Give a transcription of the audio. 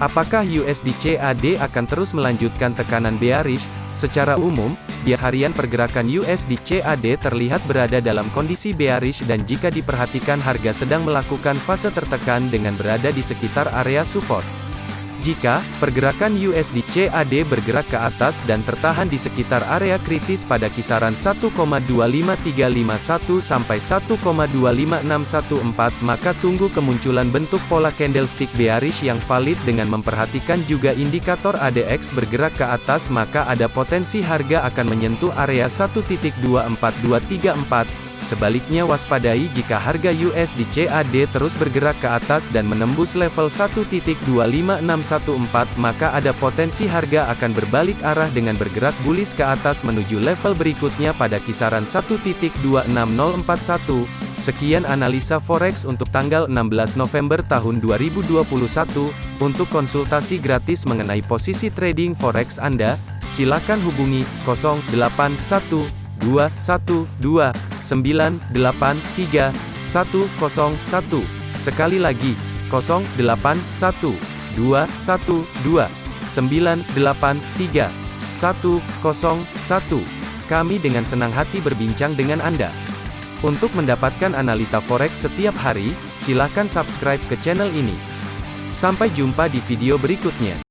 Apakah USD CAD akan terus melanjutkan tekanan bearish? Secara umum, bias harian pergerakan USD CAD terlihat berada dalam kondisi bearish dan jika diperhatikan harga sedang melakukan fase tertekan dengan berada di sekitar area support. Jika pergerakan USD CAD bergerak ke atas dan tertahan di sekitar area kritis pada kisaran 1,25351 sampai 1,25614 maka tunggu kemunculan bentuk pola candlestick bearish yang valid dengan memperhatikan juga indikator ADX bergerak ke atas maka ada potensi harga akan menyentuh area 1.24234 Sebaliknya waspadai jika harga USD CAD terus bergerak ke atas dan menembus level 1.25614 maka ada potensi harga akan berbalik arah dengan bergerak bullish ke atas menuju level berikutnya pada kisaran 1.26041. Sekian analisa forex untuk tanggal 16 November tahun 2021. Untuk konsultasi gratis mengenai posisi trading forex Anda, silakan hubungi 081212 983 101. Sekali lagi, 081 212 983 101. Kami dengan senang hati berbincang dengan Anda. Untuk mendapatkan analisa forex setiap hari, silakan subscribe ke channel ini. Sampai jumpa di video berikutnya.